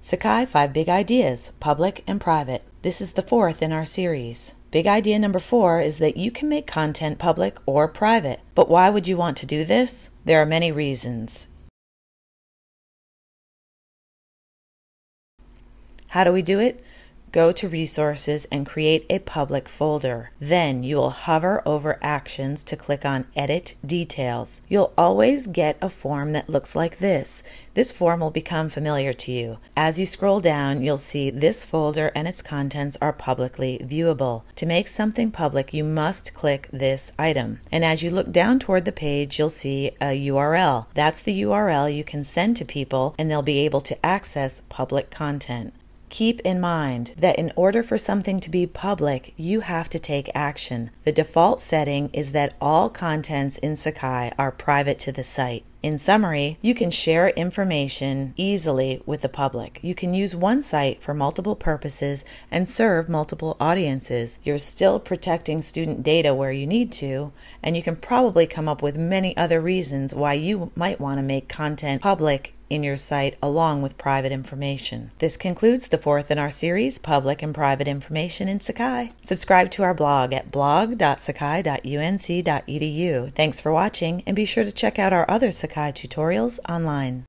Sakai 5 Big Ideas, Public and Private. This is the fourth in our series. Big idea number four is that you can make content public or private. But why would you want to do this? There are many reasons. How do we do it? Go to Resources and create a public folder. Then you will hover over Actions to click on Edit Details. You'll always get a form that looks like this. This form will become familiar to you. As you scroll down, you'll see this folder and its contents are publicly viewable. To make something public, you must click this item. And as you look down toward the page, you'll see a URL. That's the URL you can send to people and they'll be able to access public content. Keep in mind that in order for something to be public, you have to take action. The default setting is that all contents in Sakai are private to the site. In summary, you can share information easily with the public. You can use one site for multiple purposes and serve multiple audiences. You're still protecting student data where you need to, and you can probably come up with many other reasons why you might want to make content public in your site along with private information. This concludes the fourth in our series, Public and Private Information in Sakai. Subscribe to our blog at blog.sakai.unc.edu. Thanks for watching and be sure to check out our other Sakai tutorials online.